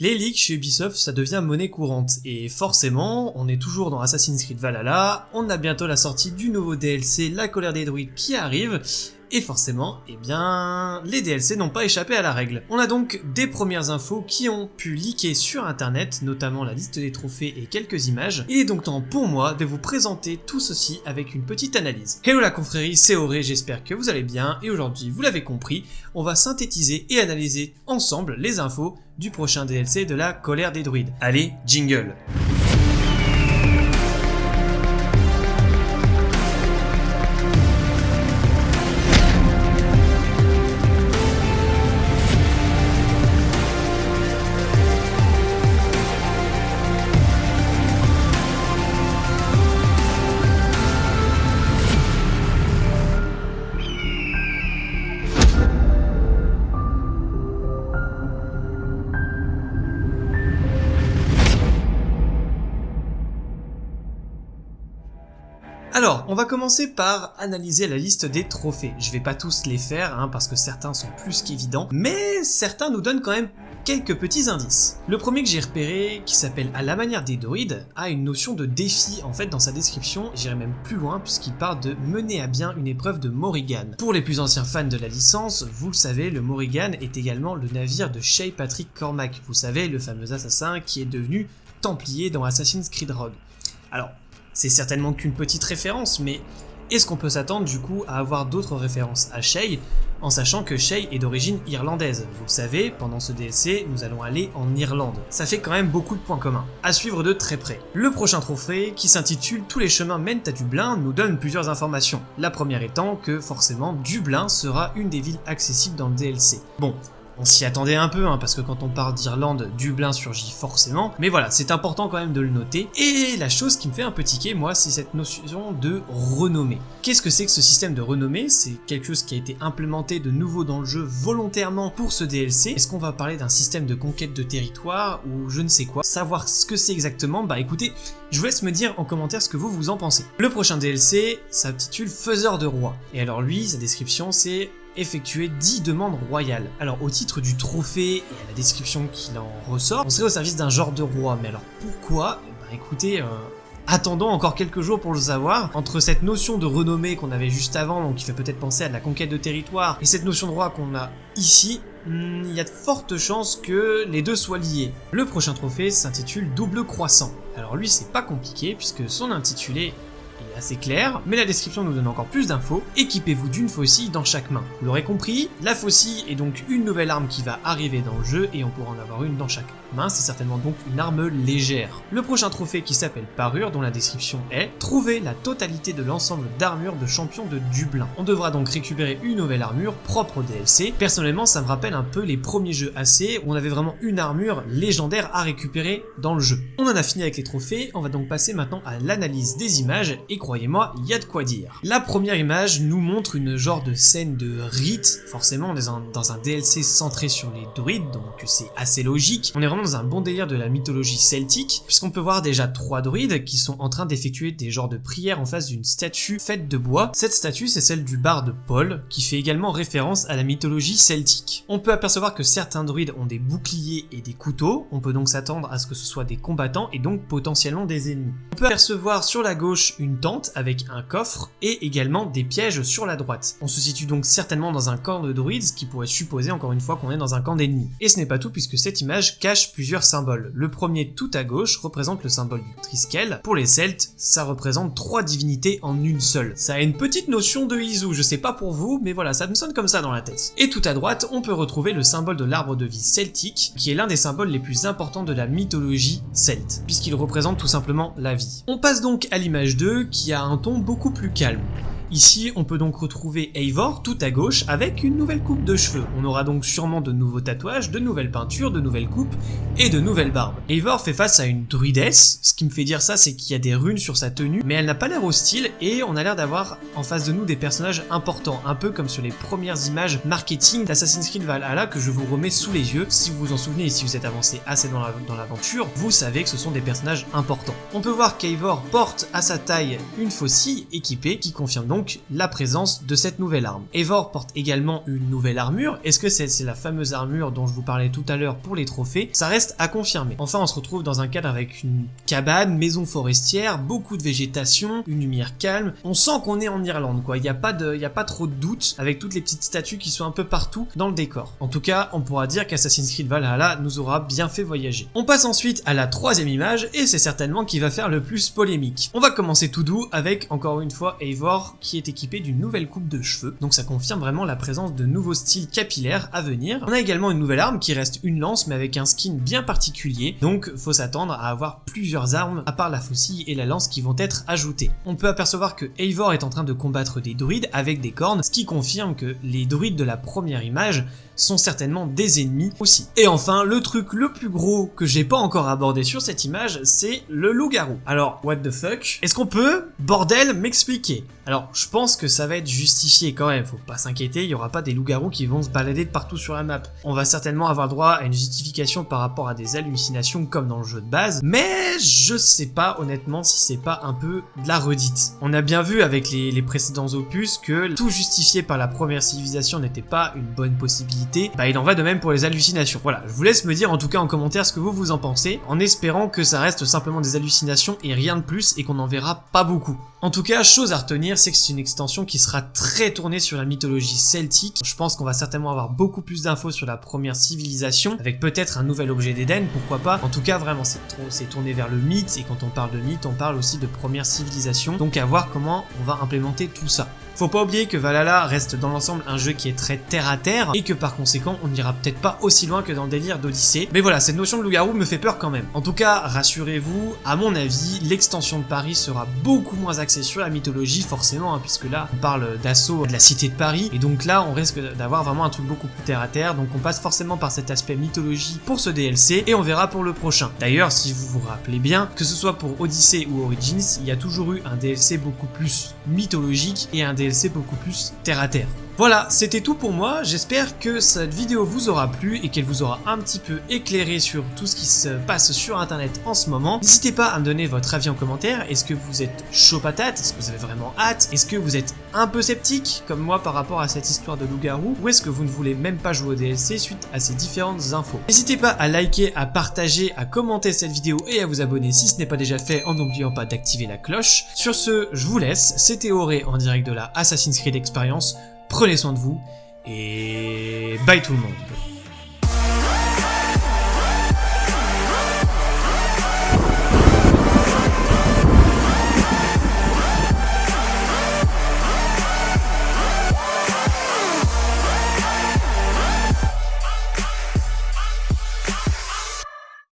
Les leaks chez Ubisoft, ça devient monnaie courante, et forcément, on est toujours dans Assassin's Creed Valhalla, on a bientôt la sortie du nouveau DLC, La colère des druides, qui arrive, et forcément, eh bien, les DLC n'ont pas échappé à la règle. On a donc des premières infos qui ont pu leaker sur internet, notamment la liste des trophées et quelques images. Il est donc temps pour moi de vous présenter tout ceci avec une petite analyse. Hello la confrérie, c'est Auré, j'espère que vous allez bien, et aujourd'hui, vous l'avez compris, on va synthétiser et analyser ensemble les infos du prochain DLC de la colère des druides. Allez, jingle Alors, on va commencer par analyser la liste des trophées. Je vais pas tous les faire, hein, parce que certains sont plus qu'évidents, mais certains nous donnent quand même quelques petits indices. Le premier que j'ai repéré, qui s'appelle À la manière des druides, a une notion de défi en fait dans sa description, j'irai même plus loin puisqu'il parle de mener à bien une épreuve de Morrigan. Pour les plus anciens fans de la licence, vous le savez, le Morrigan est également le navire de Shay Patrick Cormac, vous savez, le fameux assassin qui est devenu Templier dans Assassin's Creed Rogue. Alors, c'est certainement qu'une petite référence, mais est-ce qu'on peut s'attendre du coup à avoir d'autres références à Shay, en sachant que Shay est d'origine irlandaise? Vous le savez, pendant ce DLC, nous allons aller en Irlande. Ça fait quand même beaucoup de points communs, à suivre de très près. Le prochain trophée, qui s'intitule Tous les chemins mènent à Dublin, nous donne plusieurs informations. La première étant que forcément Dublin sera une des villes accessibles dans le DLC. Bon, on s'y attendait un peu, hein, parce que quand on parle d'Irlande, Dublin surgit forcément. Mais voilà, c'est important quand même de le noter. Et la chose qui me fait un peu tiquer, moi, c'est cette notion de renommée. Qu'est-ce que c'est que ce système de renommée? C'est quelque chose qui a été implémenté de nouveau dans le jeu volontairement pour ce DLC. Est-ce qu'on va parler d'un système de conquête de territoire ou je ne sais quoi? Savoir ce que c'est exactement, bah écoutez, je vous laisse me dire en commentaire ce que vous vous en pensez. Le prochain DLC s'intitule Faiseur de Roi. Et alors lui, sa description c'est effectuer 10 demandes royales. Alors au titre du trophée et à la description qu'il en ressort, on serait au service d'un genre de roi. Mais alors pourquoi? Bah écoutez, euh, Attendons encore quelques jours pour le savoir. Entre cette notion de renommée qu'on avait juste avant, donc qui fait peut-être penser à de la conquête de territoire, et cette notion de roi qu'on a ici, hmm, il y a de fortes chances que les deux soient liés. Le prochain trophée s'intitule Double Croissant. Alors lui c'est pas compliqué puisque son intitulé assez clair, mais la description nous donne encore plus d'infos. Équipez-vous d'une faucille dans chaque main. Vous l'aurez compris, la faucille est donc une nouvelle arme qui va arriver dans le jeu et on pourra en avoir une dans chaque c'est certainement donc une arme légère. Le prochain trophée qui s'appelle Parure, dont la description est « Trouver la totalité de l'ensemble d'armures de champion de Dublin ». On devra donc récupérer une nouvelle armure propre au DLC. Personnellement, ça me rappelle un peu les premiers jeux AC où on avait vraiment une armure légendaire à récupérer dans le jeu. On en a fini avec les trophées, on va donc passer maintenant à l'analyse des images et croyez-moi, il y a de quoi dire. La première image nous montre une genre de scène de rite, forcément on est dans un DLC centré sur les druides, donc c'est assez logique. On est vraiment dans un bon délire de la mythologie celtique, puisqu'on peut voir déjà trois druides qui sont en train d'effectuer des genres de prières en face d'une statue faite de bois. Cette statue c'est celle du barde Paul, qui fait également référence à la mythologie celtique. On peut apercevoir que certains druides ont des boucliers et des couteaux, on peut donc s'attendre à ce que ce soit des combattants et donc potentiellement des ennemis. On peut apercevoir sur la gauche une tente avec un coffre et également des pièges sur la droite. On se situe donc certainement dans un camp de druides, ce qui pourrait supposer encore une fois qu'on est dans un camp d'ennemis. Et ce n'est pas tout puisque cette image cache plusieurs symboles. Le premier tout à gauche représente le symbole du Triskel. Pour les Celtes, ça représente trois divinités en une seule. Ça a une petite notion de Izu, je sais pas pour vous, mais voilà, ça me sonne comme ça dans la tête. Et tout à droite, on peut retrouver le symbole de l'arbre de vie celtique, qui est l'un des symboles les plus importants de la mythologie celte, puisqu'il représente tout simplement la vie. On passe donc à l'image 2, qui a un ton beaucoup plus calme. Ici, on peut donc retrouver Eivor tout à gauche avec une nouvelle coupe de cheveux. On aura donc sûrement de nouveaux tatouages, de nouvelles peintures, de nouvelles coupes et de nouvelles barbes. Eivor fait face à une druidesse, ce qui me fait dire ça c'est qu'il y a des runes sur sa tenue, mais elle n'a pas l'air hostile et on a l'air d'avoir en face de nous des personnages importants, un peu comme sur les premières images marketing d'Assassin's Creed Valhalla que je vous remets sous les yeux. Si vous vous en souvenez et si vous êtes avancé assez dans l'aventure, vous savez que ce sont des personnages importants. On peut voir qu'Eivor porte à sa taille une faucille équipée qui confirme donc donc la présence de cette nouvelle arme. Eivor porte également une nouvelle armure, est-ce que c'est la fameuse armure dont je vous parlais tout à l'heure pour les trophées? Ça reste à confirmer. Enfin on se retrouve dans un cadre avec une cabane, maison forestière, beaucoup de végétation, une lumière calme, on sent qu'on est en Irlande quoi, il n'y a, pas a pas trop de doute avec toutes les petites statues qui sont un peu partout dans le décor. En tout cas on pourra dire qu'Assassin's Creed Valhalla nous aura bien fait voyager. On passe ensuite à la troisième image et c'est certainement qui va faire le plus polémique. On va commencer tout doux avec encore une fois Eivor qui est équipé d'une nouvelle coupe de cheveux, donc ça confirme vraiment la présence de nouveaux styles capillaires à venir. On a également une nouvelle arme qui reste une lance mais avec un skin bien particulier, donc faut s'attendre à avoir plusieurs armes à part la faucille et la lance qui vont être ajoutées. On peut apercevoir que Eivor est en train de combattre des druides avec des cornes, ce qui confirme que les druides de la première image sont certainement des ennemis aussi. Et enfin, le truc le plus gros que j'ai pas encore abordé sur cette image, c'est le loup-garou. Alors, what the fuck? Est-ce qu'on peut, bordel, m'expliquer? Alors, je pense que ça va être justifié quand même, faut pas s'inquiéter, il y aura pas des loups-garous qui vont se balader de partout sur la map. On va certainement avoir droit à une justification par rapport à des hallucinations comme dans le jeu de base, mais je sais pas honnêtement si c'est pas un peu de la redite. On a bien vu avec les, précédents opus que tout justifié par la première civilisation n'était pas une bonne possibilité, bah il en va de même pour les hallucinations. Voilà, je vous laisse me dire en tout cas en commentaire ce que vous vous en pensez, en espérant que ça reste simplement des hallucinations et rien de plus et qu'on en verra pas beaucoup. En tout cas, chose à retenir, c'est que c'est une extension qui sera très tournée sur la mythologie celtique. Je pense qu'on va certainement avoir beaucoup plus d'infos sur la première civilisation, avec peut-être un nouvel objet d'Éden, pourquoi pas. En tout cas, vraiment, c'est tourné vers le mythe, et quand on parle de mythe, on parle aussi de première civilisation. Donc à voir comment on va implémenter tout ça. Faut pas oublier que Valhalla reste dans l'ensemble un jeu qui est très terre à terre et que par conséquent on n'ira peut-être pas aussi loin que dans le délire d'Odyssée. Mais voilà, cette notion de loup-garou me fait peur quand même. En tout cas, rassurez-vous, à mon avis, l'extension de Paris sera beaucoup moins axée sur la mythologie forcément, hein, puisque là on parle d'assaut de la cité de Paris et donc là on risque d'avoir vraiment un truc beaucoup plus terre à terre. Donc on passe forcément par cet aspect mythologie pour ce DLC et on verra pour le prochain. D'ailleurs, si vous vous rappelez bien, que ce soit pour Odyssey ou Origins, il y a toujours eu un DLC beaucoup plus mythologique et un DLC DLC beaucoup plus terre à terre. Voilà, c'était tout pour moi, j'espère que cette vidéo vous aura plu et qu'elle vous aura un petit peu éclairé sur tout ce qui se passe sur internet en ce moment. N'hésitez pas à me donner votre avis en commentaire, est-ce que vous êtes chaud patate, est-ce que vous avez vraiment hâte, est-ce que vous êtes un peu sceptique comme moi par rapport à cette histoire de loup-garou, ou est-ce que vous ne voulez même pas jouer au DLC suite à ces différentes infos? N'hésitez pas à liker, à partager, à commenter cette vidéo et à vous abonner si ce n'est pas déjà fait en n'oubliant pas d'activer la cloche. Sur ce, je vous laisse, c'était Auré en direct de la Assassin's Creed Experience, prenez soin de vous, et bye tout le monde